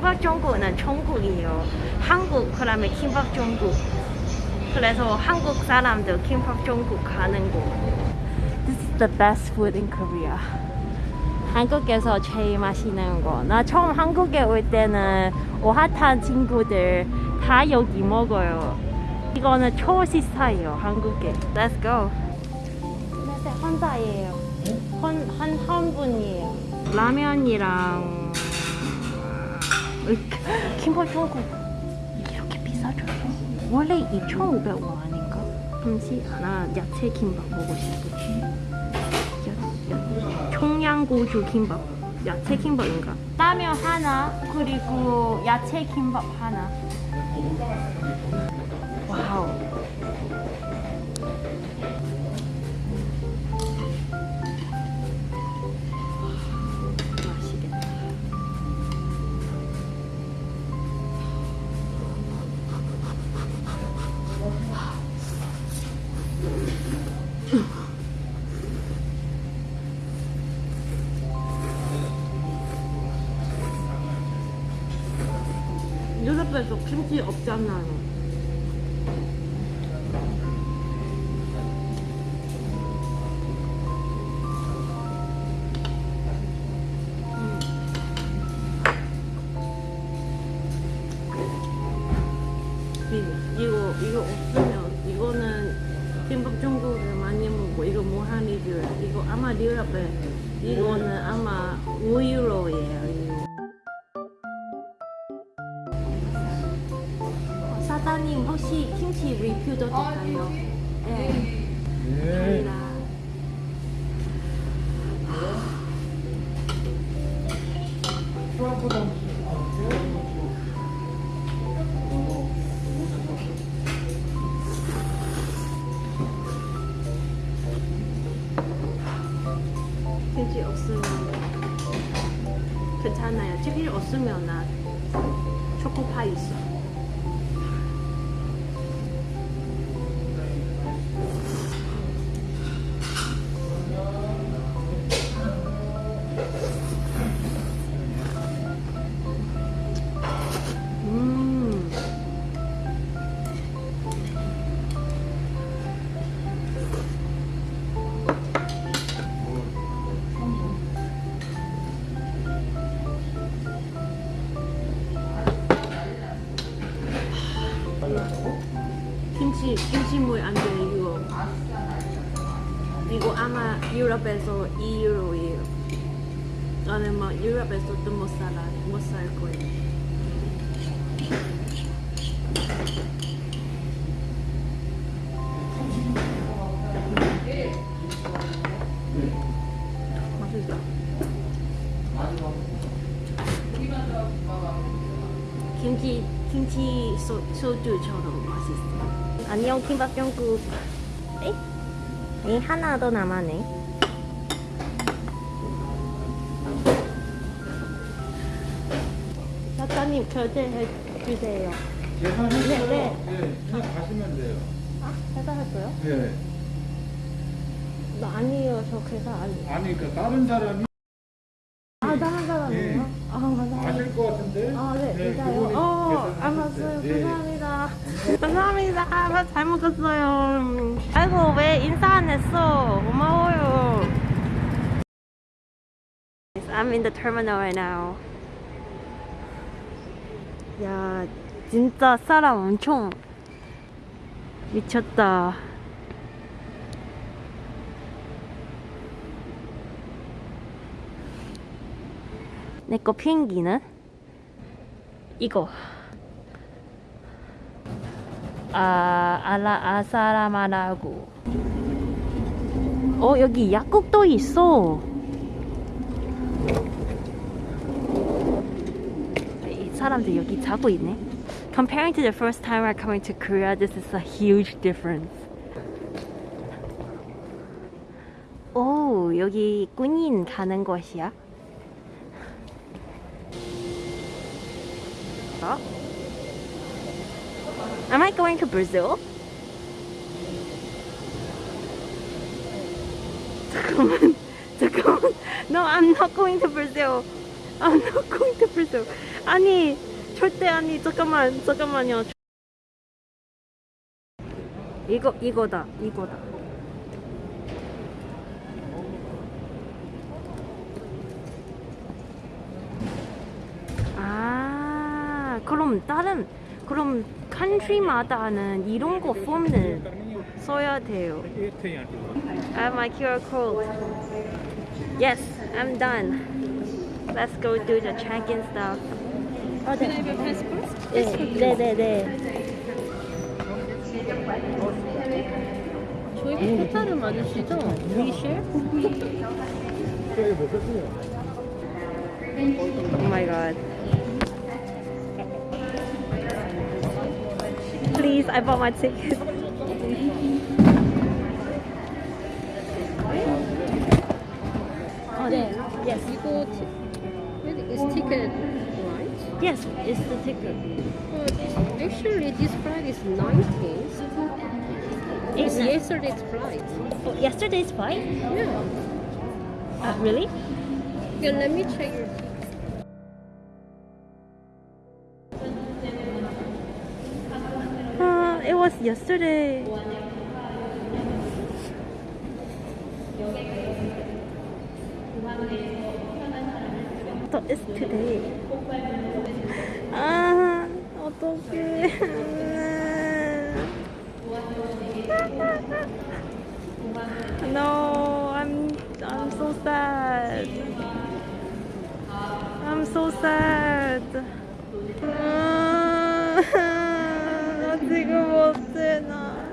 김밥 중국은 중국이에요. 한국 그다음에 김밥 중국. 그래서 한국 사람들 김밥 중국 가는 곳. This is the best food in Korea. 한국에서 제일 맛있는 거. 나 처음 한국에 올 때는 오하탄 친구들 다 여기 먹어요. 이거는 초식사예요, 한국에. Let's go. 혼자예요. 한, 한, 한 분이에요. 라면이랑 김밥 중국 이렇게 비싸져요. 원래 2,500원 아닌가? 잠시 하나 야채 김밥 먹고 야, 청양고추 김밥. 야채 김밥인가? 라면 하나 그리고 야채 김밥 하나. 유럽에서 김치 없잖아요. 이- 이거 이거 없으면 이거는 김밥 중국을 많이 먹고 이거 무한리뷰야 이거 아마 유럽에 이거는 아마 5유로예요 사장님 혹시 김치 리뷰도 될까요? 네. 감사합니다. 김치 없으면 괜찮아요. 치킨 없으면 나 초코파이 있어. 아마 유럽에서 2유로예요 나는 막 유럽에서 또못 살아 못살 거예요 김치 김치 소, 소주처럼 맛있어. 안녕 김밥 중국. 에? 에 하나 더 남았네. 사장님 결제해 주세요. 계산했어요. 네, 네. 네, 그냥 가시면 돼요. 아 계산했어요? 네. 나 아니에요. 저 계산 아니. 아니, 그 다른 사람이 감사합니다. 잘 먹었어요. 아이고, 왜 인사 안 했어? 고마워요. I'm in the terminal right now. 야, 진짜 사람 엄청 미쳤다. 내 거 비행기는? 이거. 아, 알라, 아사라마라고. 어, 여기 약국도 있어. 이 사람들 여기 자고 있네. Comparing to the first time we're coming to Korea, this is a huge difference. 오, 여기 군인 가는 곳이야? 어? Am I going to Brazil? 잠깐만, 잠깐만. No, I'm not going to Brazil. I'm not going to Brazil. 아니 절대 아니 잠깐만 잠깐만요 이거 이거다 이거다 아 그럼 다른 그럼 컨트리마다는 이런 거 폼을 써야 돼요 I have my QR code Yes I'm done Let's go do the check-in stuff 어, Can I have your passport? 네, 네, 네, 네. 저희 포탈을 맞으시죠? 위쉘? 저기 못썼 please, I bought my ticket. oh. Yes. You it's ticket, right? Yes, it's the ticket. But actually, this flight is 19th. It's yesterday's flight. Oh, yesterday's flight? Yeah. Uh, really? Yeah, let me check was yesterday. thought it's today. 아, 어떡해. no, I'm I'm so sad. I'm so sad. 아, 나 지금 어째 나.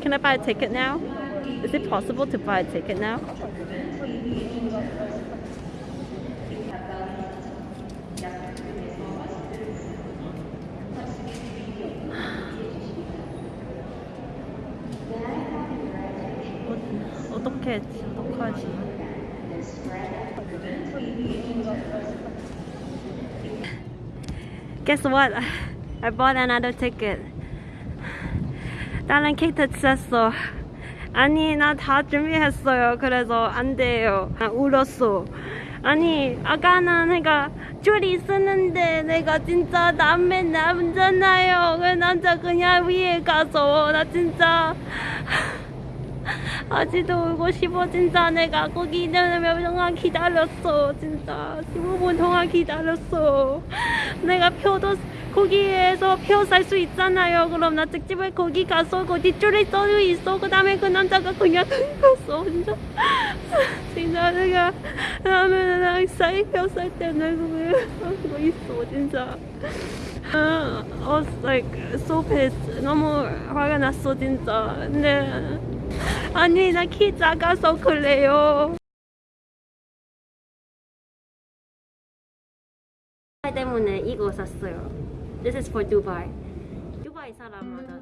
Can I buy a ticket now? Is it possible to buy a ticket now? 어, 어떡해, 어떡하지? Guess what? I bought another ticket. 다른 케이트 샀어. 아니 나 다 준비했어요. 그래서 안 돼요. 아, 울었어. 아니 아까는 내가 줄이 있었는데 내가 진짜 남매 남잖아요. 그 남자 그냥 위에 가서 나 진짜 아직도 울고 싶어 진짜 내가 거기 몇 동안 기다렸어. 진짜 15분 동안 기다렸어. 내가 표도 거기에서 표 살 수 있잖아요. 그럼 나 특집에 거기 가서 그 뒷줄에 써져 있어. 그 다음에 그 남자가 그냥 갔어 진짜 진짜 내가 다음에 나 사이표 살 때문에 그거 있어 진짜. 아, I was like so pissed 너무 화가 났어 진짜. 근데 아니 나 키 작아서 그래요. 때문에 이거 샀어요. This is for Dubai. 두바이 사람마다